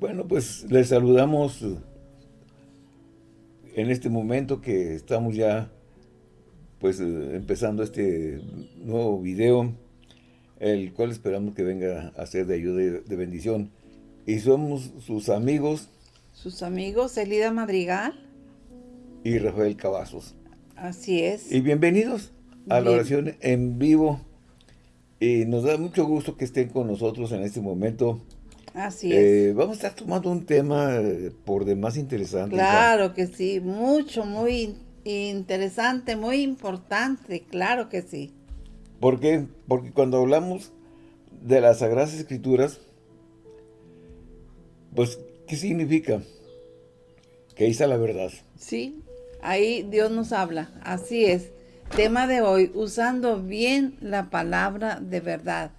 Bueno, pues les saludamos en este momento que estamos ya pues empezando este nuevo video, el cual esperamos que venga a ser de ayuda y de bendición. Y somos sus amigos. Sus amigos, Elida Madrigal. Y Rafael Cavazos. Así es. Y bienvenidos a la oración en vivo. Y nos da mucho gusto que estén con nosotros en este momento. Así es. Eh, vamos a estar tomando un tema eh, por demás interesante. Claro que sí, mucho, muy interesante, muy importante, claro que sí. ¿Por qué? Porque cuando hablamos de las Sagradas Escrituras, pues, ¿qué significa? Que ahí está la verdad. Sí, ahí Dios nos habla, así es. Tema de hoy, usando bien la palabra de verdad.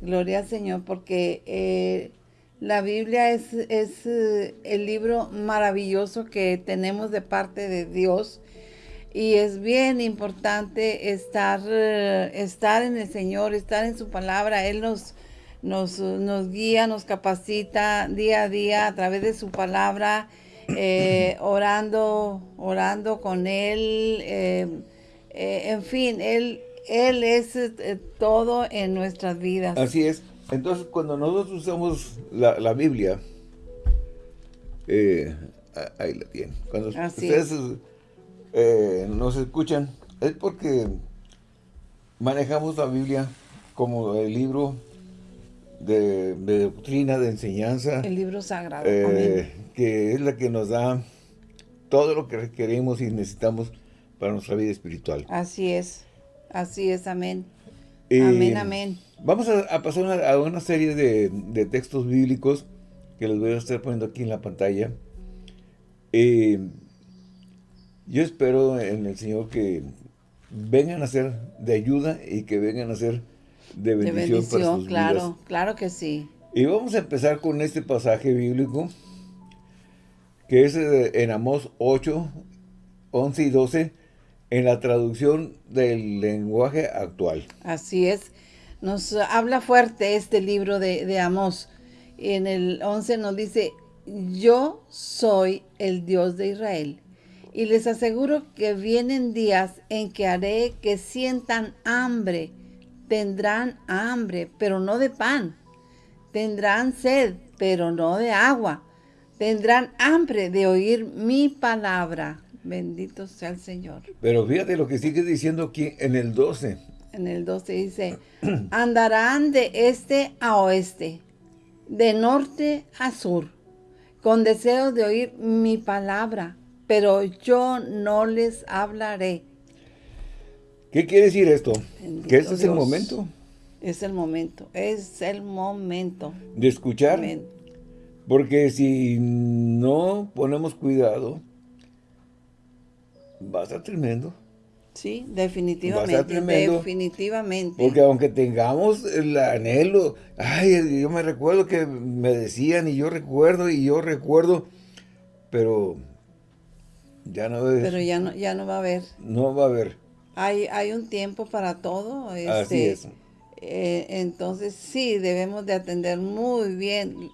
Gloria al Señor, porque eh, la Biblia es, es eh, el libro maravilloso que tenemos de parte de Dios y es bien importante estar, eh, estar en el Señor, estar en su palabra. Él nos, nos, nos guía, nos capacita día a día a través de su palabra, eh, orando, orando con Él. En fin, Él, él es todo en nuestras vidas. Así es. Entonces, cuando nosotros usamos la, Biblia, ahí la tienen. Cuando Así ustedes eh, nos escuchan, es porque manejamos la Biblia como el libro de, doctrina, de enseñanza. El libro sagrado. Eh, que es la que nos da todo lo que requerimos y necesitamos para nuestra vida espiritual. Así es, así es, amén. Amén, amén. Vamos a, pasar a una serie de, de, textos bíblicos que les voy a estar poniendo aquí en la pantalla. Eh, yo espero en el Señor que vengan a ser de ayuda y que vengan a ser de bendición, para sus claro, claro que sí. Y vamos a empezar con este pasaje bíblico, que es eh, en Amós 8, 11 y 12, en la traducción del lenguaje actual. Así es. Nos habla fuerte este libro de, de Amós. En el 11 nos dice, yo soy el Dios de Israel y les aseguro que vienen días en que haré que sientan hambre. Tendrán hambre, pero no de pan. Tendrán sed, pero no de agua. Tendrán hambre de oír mi palabra. Bendito sea el Señor. Pero fíjate lo que sigue diciendo aquí en el 12. En el 12 dice, andarán de este a oeste, de norte a sur, con deseo de oír mi palabra pero yo no les hablaré. ¿Qué quiere decir esto? que este es el momento. Es el momento, es el momento. De escuchar. Porque si no ponemos cuidado, va a estar tremendo. Sí, definitivamente, definitivamente. Porque aunque tengamos el anhelo, ay, yo me recuerdo que me decían y yo recuerdo y yo recuerdo, pero ya no Pero ya no, ya no va a haber. No va a haber. Hay, hay un tiempo para todo. Este, Así es. Eh, entonces sí, debemos de atender muy bien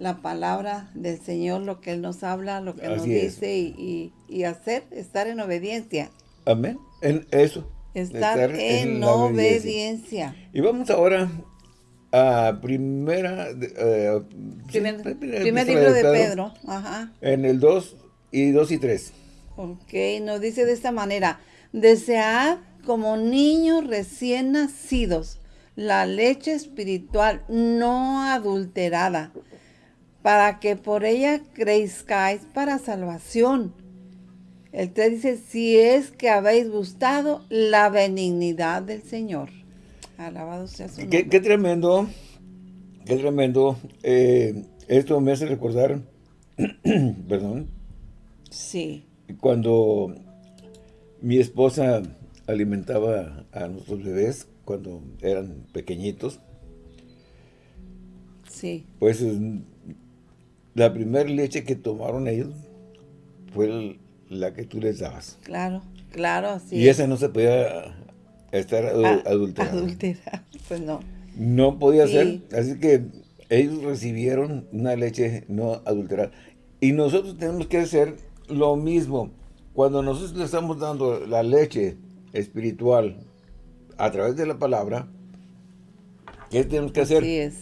la palabra del Señor, lo que Él nos habla, lo que nos dice y, hacer, estar en obediencia. Amén. En eso. Estar, en, obediencia. Y vamos ahora a primera... Eh, primer, libro de Pedro. Ajá. En el 2 y 2 y 3. Ok, nos dice de esta manera, desead como niños recién nacidos la leche espiritual no adulterada, para que por ella crezcáis para salvación. El 3 dice, si es que habéis gustado la benignidad del Señor. Alabado sea su nombre. Qué, tremendo, qué tremendo. Eh, esto me hace recordar, perdón. Sí cuando mi esposa alimentaba a nuestros bebés cuando eran pequeñitos, sí. pues la primera leche que tomaron ellos fue la que tú les dabas. Claro, claro, sí. Y esa no se podía estar adulterada. Adulterada, pues no. No podía ser, así que ellos recibieron una leche no adulterada. Y nosotros tenemos que hacer lo mismo. Cuando nosotros le estamos dando la leche espiritual a través de la palabra, ¿qué tenemos que hacer? Así es.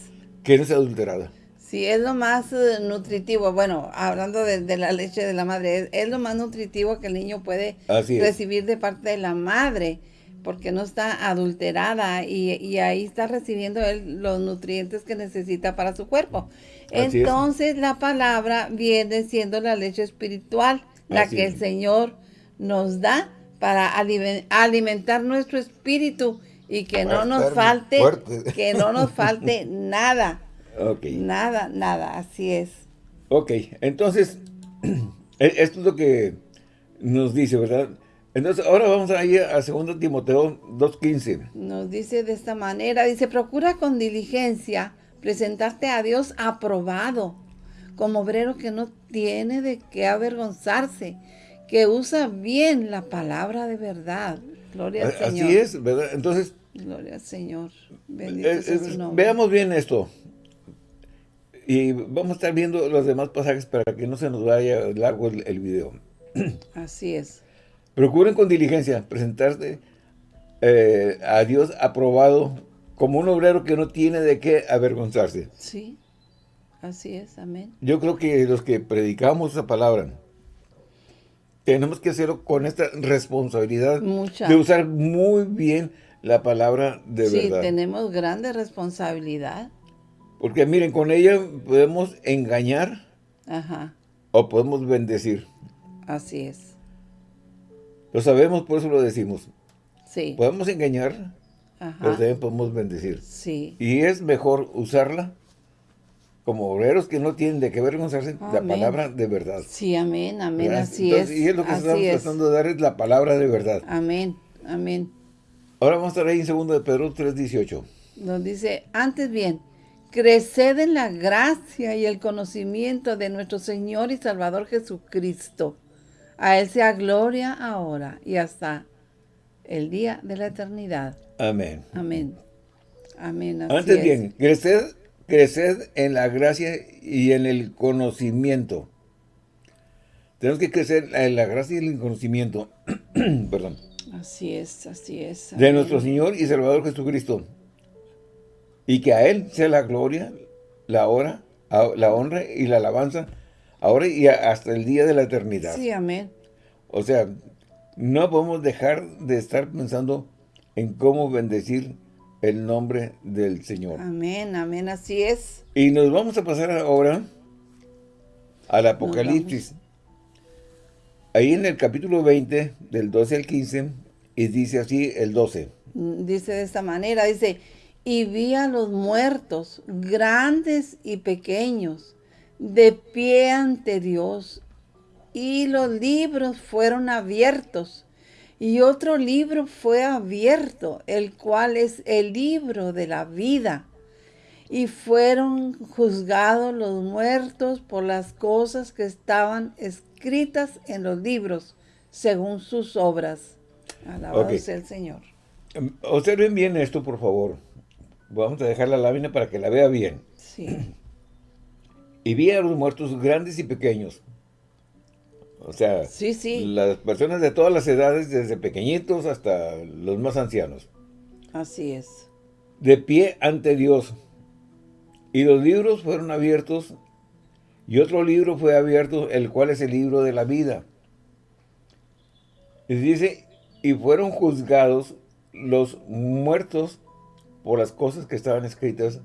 Que no sea adulterada. Sí, es lo más eh, nutritivo. Bueno, hablando de, de la leche de la madre, es, es lo más nutritivo que el niño puede recibir de parte de la madre, porque no está adulterada y, y ahí está recibiendo él los nutrientes que necesita para su cuerpo. Así es. Entonces la palabra viene siendo la leche espiritual, la Así que es. el Señor nos da para alimen- alimentar nuestro espíritu y que no nos falte, que no nos falte nada. Ok. Nada, nada, así es. Ok, entonces, e- esto es lo que nos dice, ¿verdad? Entonces, ahora vamos a ir a 2 Timoteo 2.15. Nos dice de esta manera, dice, procura con diligencia presentarte a Dios aprobado, como obrero que no tiene de qué avergonzarse, que usa bien la palabra de verdad. Gloria al Así Señor. es, ¿verdad? Entonces, Gloria al Señor. Bendito eh, sea su nombre. veamos bien esto. Y vamos a estar viendo los demás pasajes para que no se nos vaya largo el, el video. Así es. Procuren con diligencia presentarse eh, a Dios aprobado como un obrero que no tiene de qué avergonzarse. Sí. Así es. Amén. Yo creo que los que predicamos esa palabra tenemos que hacerlo con esta responsabilidad Mucha. de usar muy bien la palabra de sí, verdad. tenemos grande responsabilidad. Porque miren, con ella podemos engañar Ajá. o podemos bendecir. Así es. Lo sabemos, por eso lo decimos. Sí. Podemos engañar, pero también podemos bendecir. Sí. Y es mejor usarla como obreros que no tienen de qué avergonzarse la palabra de verdad. Sí, amén, amén, ¿verdad? así Entonces, es. Y es lo que así estamos es. tratando de dar es la palabra de verdad. Amén, amén. Ahora vamos a estar ahí en 2 de Pedro 3.18. Nos dice, antes bien, creced en la gracia y el conocimiento de nuestro Señor y Salvador Jesucristo. A Él sea gloria ahora y hasta el día de la eternidad. Amén. Amén. Amén. así Antes es. bien, creced, creced en la gracia y en el conocimiento. Tenemos que crecer en la gracia y en el conocimiento, perdón, Así es, así es. de nuestro Señor y Salvador Jesucristo. Y que a Él sea la gloria, la hora, la honra y la alabanza, ahora y hasta el día de la eternidad. Sí, amén. O sea, no podemos dejar de estar pensando en cómo bendecir el nombre del Señor. Amén, amén, así es. Y nos vamos a pasar ahora al Apocalipsis. Ahí en el capítulo 20, del 12 al 15, y dice así el 12. Mm, Dice de esta manera, dice, y vi a los muertos, grandes y pequeños, de pie ante Dios, y los libros fueron abiertos, y otro libro fue abierto, el cual es el libro de la vida. Y fueron juzgados los muertos por las cosas que estaban escritas en los libros, según sus obras. Alabado sea el Señor. Em, Observen bien esto, por favor. Vamos a dejar la lámina para que la vea bien. Sí, Y vi a los muertos grandes y pequeños. O sea, sí, sí, las personas de todas las edades, desde pequeñitos hasta los más ancianos. así es. de pie ante Dios. Y los libros fueron abiertos, y otro libro fue abierto, el cual es el libro de la vida. Y dice, y fueron juzgados los muertos por las cosas que estaban escritas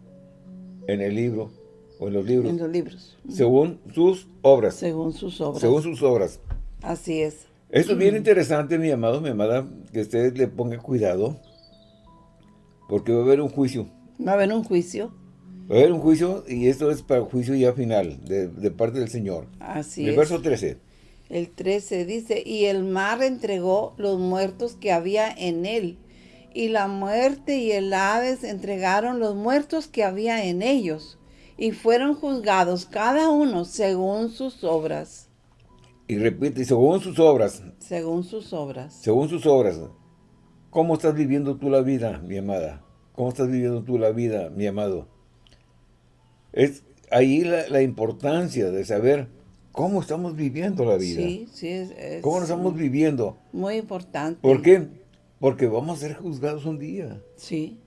en el libro, o en los libros, En los libros, según sus obras. según sus obras. Según sus obras. Así es. Esto es bien interesante, mi amado, mi amada, que usted le ponga cuidado, porque va a haber un juicio. Va a haber un juicio. Va a haber un juicio y esto es para el juicio ya final de, de parte del Señor. Así el es. verso 13. El 13 dice, y el mar entregó los muertos que había en él, y la muerte y el Hades entregaron los muertos que había en ellos, y fueron juzgados cada uno según sus obras, Y repite, según sus obras, según sus obras. según sus obras. ¿Cómo estás viviendo tú la vida, mi amada? ¿Cómo estás viviendo tú la vida, mi amado? es ahí la, importancia de saber cómo estamos viviendo la vida. Sí, sí. Es, ¿Cómo nos estamos viviendo? Muy importante. ¿Por qué? Porque vamos a ser juzgados un día. Sí.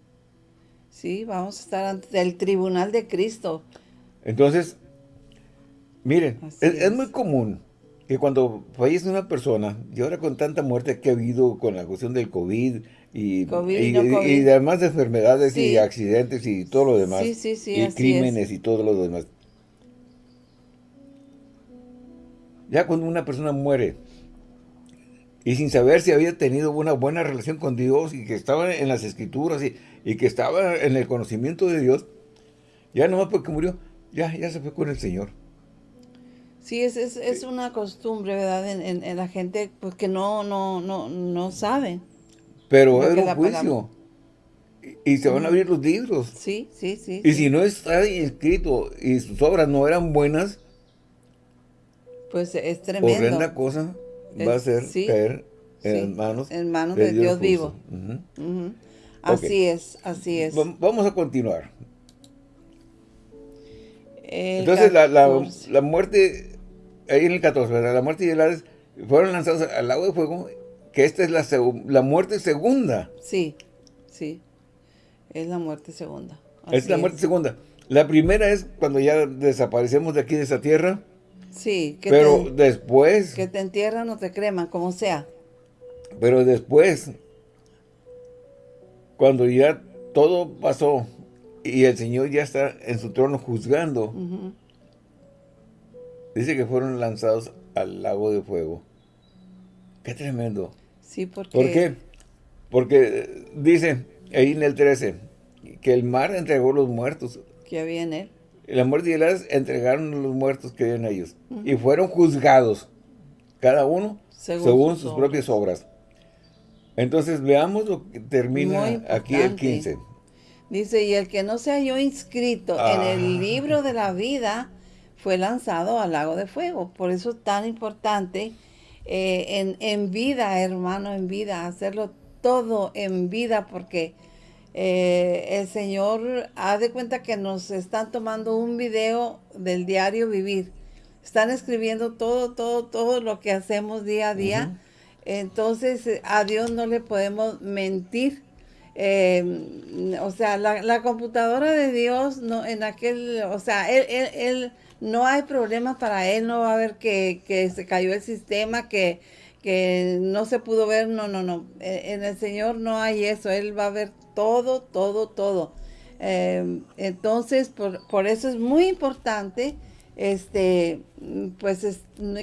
Sí, vamos a estar ante el tribunal de Cristo. Entonces, miren, es, muy común que cuando fallece una persona, y ahora con tanta muerte que ha habido con la cuestión del COVID y, y, además de enfermedades y accidentes y todo lo demás, y crímenes y todo lo demás. Ya cuando una persona muere, y sin saber si había tenido una buena relación con Dios y que estaba en las escrituras y, que estaba en el conocimiento de Dios, ya nomás porque murió, ya, ya se fue con el Señor. Sí, es, es, es una costumbre, ¿verdad? En, en, la gente pues, que no, no, no, no sabe. Pero es un juicio. Y, se van a abrir los libros. Sí, sí, sí. Y si no está escrito y sus obras no eran buenas, pues es tremendo. Horrenda cosa va a ser caer en manos, en manos de, Dios, vivo. Así es, así es. Vamos a continuar. Entonces la, la, muerte, ahí en el 14, la muerte y el Hades fueron lanzados al lago de fuego, que esta es la, la muerte segunda. Sí, sí, es la muerte segunda. es la muerte segunda. La primera es cuando ya desaparecemos de aquí de esa tierra, Sí. Que pero después... Que te entierran o te creman, como sea. Pero después, cuando ya todo pasó y el Señor ya está en su trono juzgando, dice que fueron lanzados al lago de fuego. Qué tremendo. Sí, porque... ¿Por qué? Porque dice ahí en el 13 que el mar entregó los muertos. Que había en él la muerte y el entregaron a los muertos que habían ellos. Y fueron juzgados, cada uno según, sus, propias obras. Entonces veamos lo que termina aquí el 15. Dice, y el que no se halló inscrito en el ah. libro de la vida fue lanzado al lago de fuego. Por eso es tan importante eh, en, en vida, hermano, en vida, hacerlo todo en vida, porque eh, el Señor ha de cuenta que nos están tomando un video del diario vivir. Están escribiendo todo, todo, todo lo que hacemos día a día. Entonces, a Dios no le podemos mentir. Em, o sea, la, computadora de Dios, no, en aquel, o sea, él, él, no hay problema para él, no va a ver que, que se cayó el sistema, que, que no se pudo ver, no, no, no. E, en el Señor no hay eso, Él va a ver todo, todo, todo. Em, entonces, por, eso es muy importante este, pues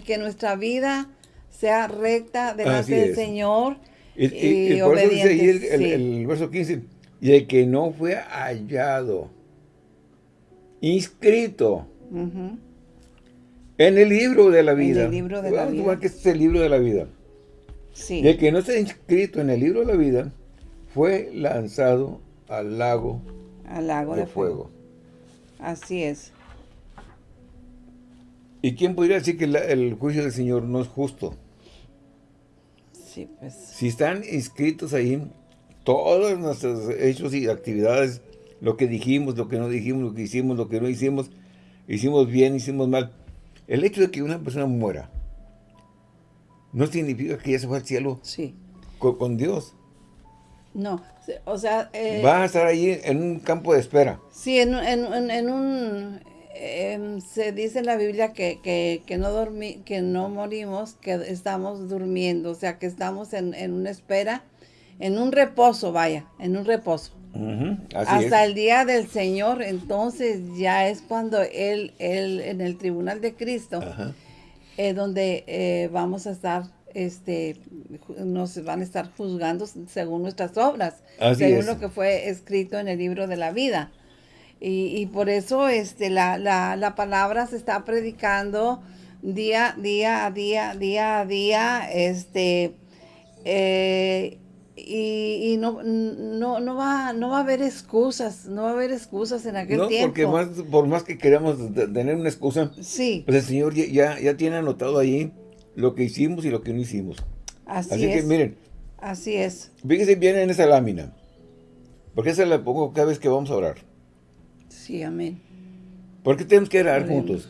que nuestra vida sea recta delante del Señor. Y, por eso dice ahí el, verso 15, y el que no fue hallado, inscrito en el libro de la vida. En el libro de la vida. que es el libro de la vida. Sí. Y el que no está inscrito en el libro de la vida, fue lanzado al lago, al lago de, fuego. Así es. ¿Y quién podría decir que el juicio del Señor no es justo? Sí, pues. Si están inscritos ahí todos nuestros hechos y actividades, lo que dijimos, lo que no dijimos, lo que hicimos, lo que no hicimos, hicimos bien, hicimos mal. El hecho de que una persona muera no significa que ya se fue al cielo sí. con Dios. No, o sea... Eh, Va a estar ahí en un campo de espera. Sí, en, un... Em, se dice en la Biblia que, que, no dormi, que no morimos, que estamos durmiendo, o sea, que estamos en, una espera, en un reposo, vaya, en un reposo. Hasta el día del Señor, entonces ya es cuando Él, él en el tribunal de Cristo, es donde eh, vamos a estar este, nos van a estar juzgando según nuestras obras, según lo que fue escrito en el libro de la vida. Y, por eso este, la, la, palabra se está predicando día, día a día, día a día, este, eh, y, no, no, no, va, no va a haber excusas, no va a haber excusas en aquel tiempo. porque más, por más que queramos tener una excusa, sí. pues el Señor ya, ya tiene anotado ahí lo que hicimos y lo que no hicimos. Así, Así que miren. Así es. Fíjense bien en esa lámina. Porque esa la pongo cada vez que vamos a orar. Sí, amén. ¿Por qué tenemos que orar juntos?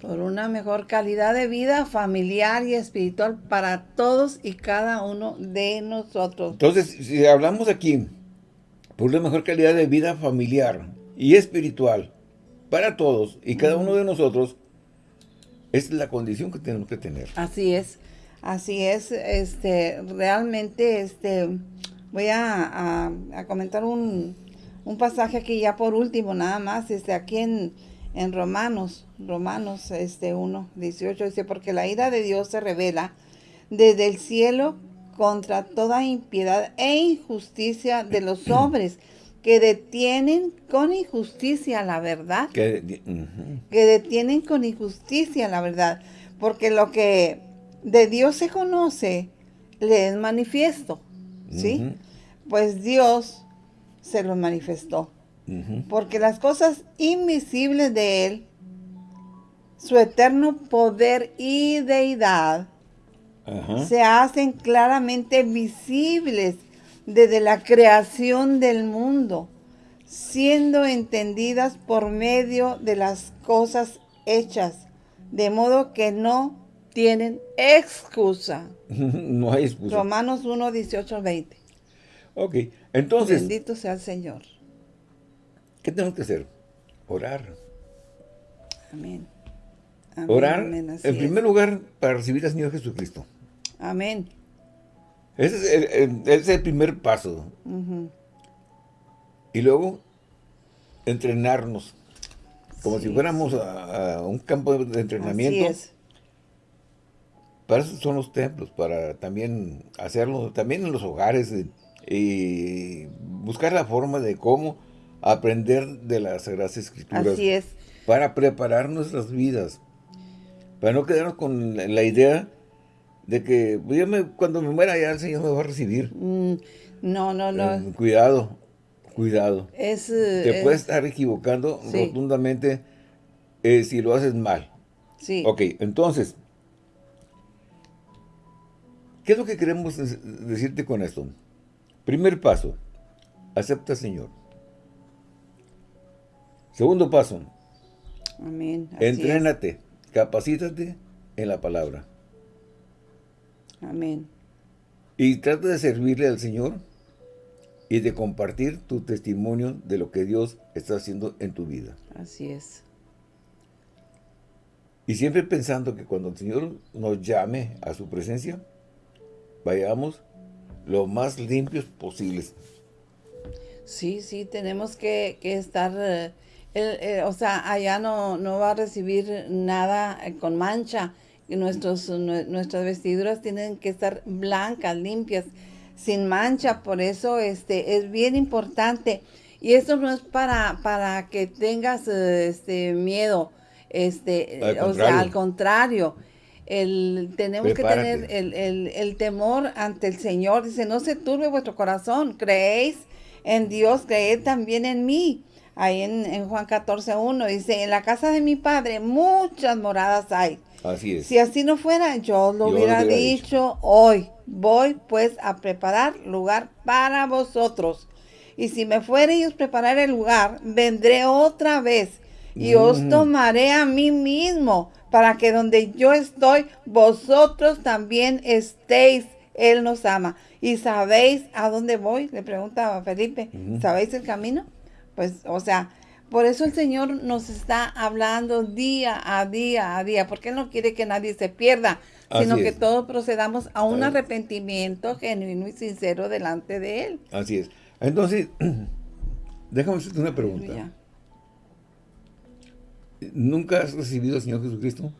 Por una mejor calidad de vida familiar y espiritual para todos y cada uno de nosotros. Entonces, si hablamos aquí por una mejor calidad de vida familiar y espiritual para todos y cada uno de nosotros, es la condición que tenemos que tener. Así es, así es, este, realmente, este, voy a, comentar un, pasaje aquí ya por último, nada más, este, aquí en, en Romanos, Romanos, este, 1, 18, dice, porque la ira de Dios se revela desde el cielo contra toda impiedad e injusticia de los hombres que detienen con injusticia la verdad. Que, detienen con injusticia la verdad. Porque lo que de Dios se conoce le es manifiesto. ¿Sí? Pues Dios se lo manifestó. Porque las cosas invisibles de Él, su eterno poder y deidad, se hacen claramente visibles desde la creación del mundo, siendo entendidas por medio de las cosas hechas, de modo que no tienen excusa. no hay excusa. Romanos 1, 18, 20. Ok, entonces... Bendito sea el Señor. ¿Qué tenemos que hacer? Orar. Amén. Orar, en primer lugar, para recibir al Señor Jesucristo. Amén. Ese es el, primer paso. Y luego, entrenarnos. Como si fuéramos a, un campo de entrenamiento. Para eso son los templos, para también hacerlo, también en los hogares, eh, y buscar la forma de cómo aprender de las Sagradas Escrituras. Así es. Para preparar nuestras vidas. Para no quedarnos con la idea de que pues, cuando me muera ya el Señor me va a recibir. Mm, no, no, no. Eh, cuidado, cuidado. Es, Te puedes estar equivocando rotundamente eh, si lo haces mal. Sí. Ok, entonces, ¿qué es lo que queremos decirte con esto? Primer paso, acepta al Señor. Segundo paso, Amén. entrénate, capacítate en la palabra. Amén. Y trata de servirle al Señor y de compartir tu testimonio de lo que Dios está haciendo en tu vida. Así es. Y siempre pensando que cuando el Señor nos llame a su presencia, vayamos lo más limpios posibles. Sí, sí, tenemos que, estar, eh, eh, o sea, allá no, no va a recibir nada eh, con mancha, nuestros, nuestras vestiduras tienen que estar blancas, limpias, sin mancha. Por eso este, es bien importante. Y esto no es para, para que tengas este, miedo. Este, o sea, al contrario. El, tenemos que tener el, el, temor ante el Señor. Dice, no se turbe vuestro corazón. Creéis en Dios, creed también en mí. Ahí en, en Juan 14, 1 dice, en la casa de mi Padre muchas moradas hay. Así es. Si así no fuera, yo lo hubiera, dicho, hoy. Voy pues a preparar lugar para vosotros. Y si me fuere os preparar el lugar, vendré otra vez y os tomaré a mí mismo, para que donde yo estoy, vosotros también estéis. Él nos ama. ¿Y sabéis a dónde voy? Le preguntaba Felipe. ¿Sabéis el camino? Pues, o sea, por eso el Señor nos está hablando día a día a día, porque Él no quiere que nadie se pierda, sino que todos procedamos a un arrepentimiento genuino y sincero delante de Él. Así es. Entonces, déjame hacerte una pregunta. ¿Nunca has recibido al Señor Jesucristo?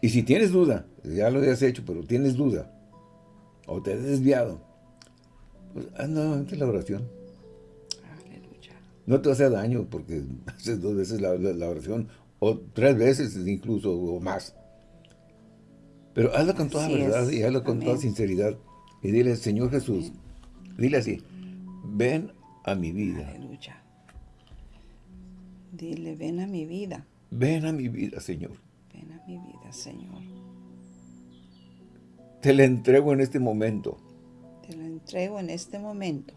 Y si tienes duda, ya lo has hecho, pero tienes duda, o te has desviado, pues haz nuevamente la oración no te hace daño porque haces dos veces la, oración, o tres veces incluso, o más. Pero hazlo con toda verdad y hazlo con toda sinceridad. Y dile, Señor Jesús, dile así, ven a mi vida. Aleluya. Dile, ven a mi vida. Ven a mi vida, Señor. Ven a mi vida, Señor. Te la entrego en este momento. Te la entrego en este momento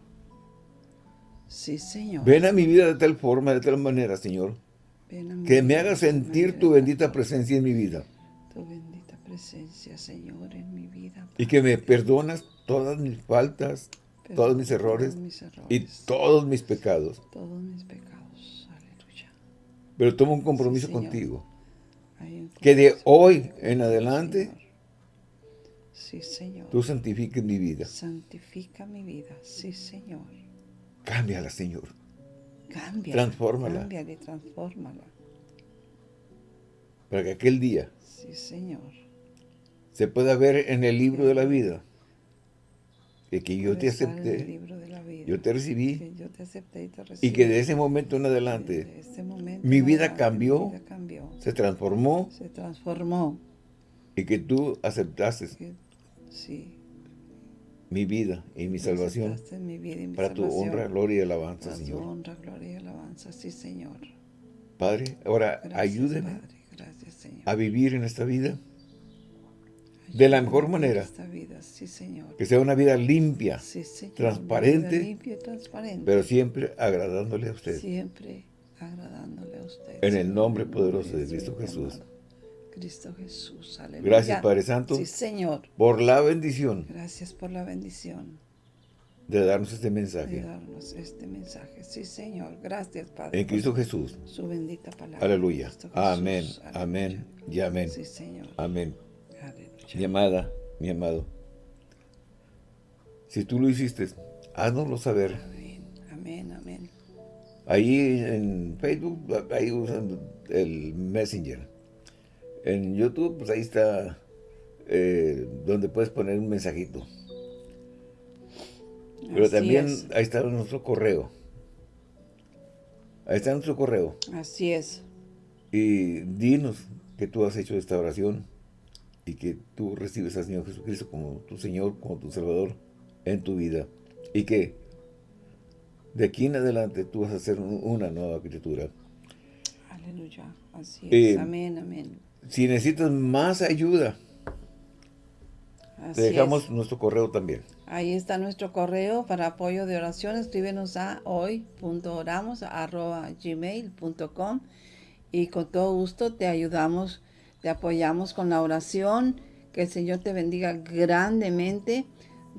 Sí, Señor. Ven a mi vida de tal forma, de tal manera, Señor, Ven a mi que me haga sentir tu bendita presencia en mi vida. Tu bendita presencia, Señor, en mi vida. Y que me perdonas todas mis faltas, todos mis errores mis errores, y todos mis pecados. todos mis pecados. Aleluya. Pero tomo un compromiso Sí, contigo. Un Que de hoy en adelante Señor. Sí, Señor. tú santifiques mi vida. Santifica mi vida. Sí, Señor. Cámbiala, Señor. Cambia. Transfórmala. Cámbiala y transfórmala. Para que aquel día Sí, Señor. se pueda ver en el libro de la vida de que yo te acepté, libro de la vida. yo te recibí Que yo te acepté y te recibí. y que de ese momento en De adelante este momento mi vida adelante, cambió. Mi vida cambió. se transformó Se transformó. y que tú aceptaste Que- sí. Mi vida y mi salvación aceptaste mi vida y mi para tu honra, gloria y alabanza, Para tu Señor. honra, gloria y alabanza. Sí, Señor. Padre, ahora Gracias, ayúdeme Padre. Gracias, Señor. a vivir en esta vida de la mejor manera. Esta vida, sí, Señor. que sea una vida limpia, Sí, Señor. transparente, vida limpia transparente. pero siempre agradándole a usted. Siempre agradándole a usted. En el nombre poderoso de Cristo Jesús. Cristo Jesús. Aleluya. Gracias, Padre Santo, Sí, Señor. por la bendición Gracias por la bendición de darnos este de mensaje. darnos este mensaje. Sí, Señor. Gracias, Padre. En Cristo Jesús. Su bendita palabra. Aleluya. Amén, Aleluya. amén y amén. Sí, Señor. Amén. Aleluya. Mi amada, mi amado, si tú lo hiciste, háznoslo saber. Amén, amén, amén. Ahí en Facebook, ahí usan el Messenger. En YouTube, pues ahí está eh, donde puedes poner un mensajito. Pero Así también es. ahí está nuestro correo. Ahí está nuestro correo. Así es. Y dinos que tú has hecho esta oración y que tú recibes al Señor Jesucristo como tu Señor, como tu Salvador en tu vida. Y que de aquí en adelante tú vas a ser un- una nueva criatura. Aleluya. Así Eh, es. Amén, amén. Si necesitas más ayuda, Así te dejamos es. nuestro correo también. Ahí está nuestro correo para apoyo de oración. Escríbenos a hoy.oramos.gmail.com y con todo gusto te ayudamos, te apoyamos con la oración. Que el Señor te bendiga grandemente.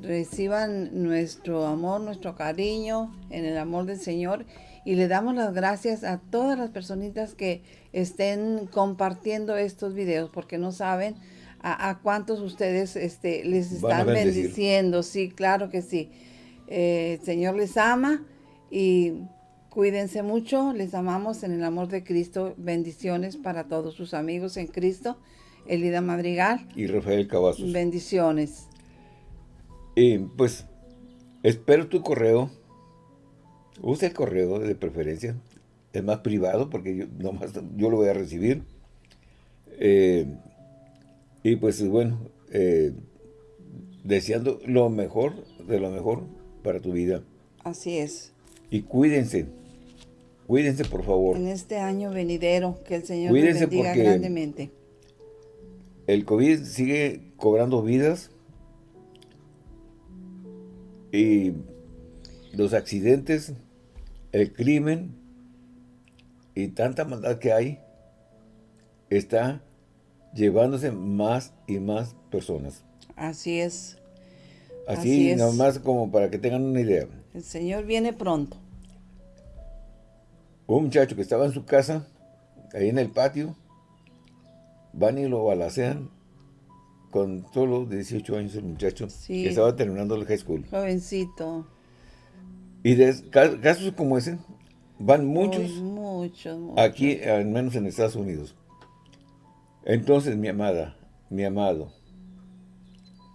Reciban nuestro amor, nuestro cariño en el amor del Señor. Y le damos las gracias a todas las personitas que estén compartiendo estos videos porque no saben a, a cuántos ustedes este, les están bendiciendo. Sí, claro que sí. Eh, el Señor les ama y cuídense mucho. Les amamos en el amor de Cristo. Bendiciones para todos sus amigos en Cristo. Elida Madrigal. Y Rafael Cavazos. Bendiciones. Y pues, espero tu correo. Usa el correo de preferencia. Es más privado porque yo, nomás, yo lo voy a recibir. Eh, y pues bueno, eh, deseando lo mejor de lo mejor para tu vida. Así es. Y cuídense. Cuídense, por favor. En este año venidero, que el Señor Cuídense les bendiga grandemente. El COVID sigue cobrando vidas. Y los accidentes, el crimen y tanta maldad que hay, está llevándose más y más personas. Así es. Así, Así es. nomás como para que tengan una idea. El Señor viene pronto. Un muchacho que estaba en su casa, ahí en el patio, van y lo balacean con solo 18 años el muchacho, Sí. que estaba terminando el high school. Jovencito. Y de ca- casos como ese, van muchos Uy, muchos, muchos. aquí, al menos en Estados Unidos. Entonces, mi amada, mi amado,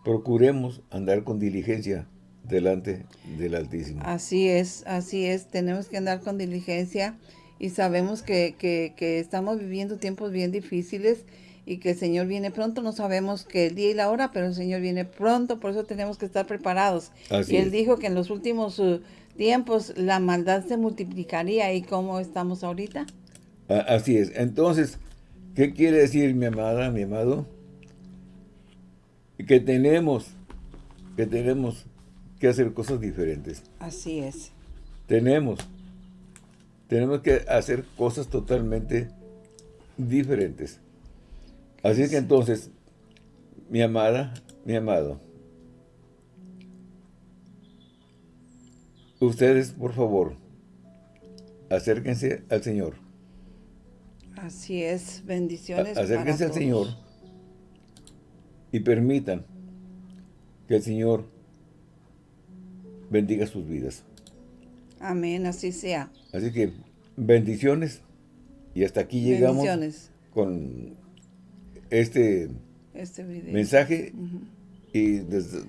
procuremos andar con diligencia delante del Altísimo. Así es, así es. Tenemos que andar con diligencia y sabemos que, que, que estamos viviendo tiempos bien difíciles y que el Señor viene pronto. No sabemos que el día y la hora, pero el Señor viene pronto, por eso tenemos que estar preparados. Así y Él es. dijo que en los últimos uh, tiempos la maldad se multiplicaría. ¿Y cómo estamos ahorita? A- Así es. Entonces, ¿qué quiere decir mi amada, mi amado? Que tenemos, que tenemos que hacer cosas diferentes. Así es. tenemos, tenemos que hacer cosas totalmente diferentes. Así que entonces, mi amada, mi amado, ustedes, por favor, acérquense al Señor. Así es, bendiciones Acérquense al Señor y permitan que el Señor bendiga sus vidas. Amén, así sea. Así que, bendiciones. Y hasta aquí llegamos con este, este mensaje. Y desde,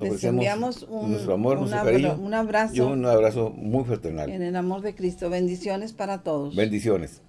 les enviamos un, nuestro amor, nuestro cariño. Un abrazo. Y un abrazo muy fraternal. En el amor de Cristo. Bendiciones para todos. Bendiciones.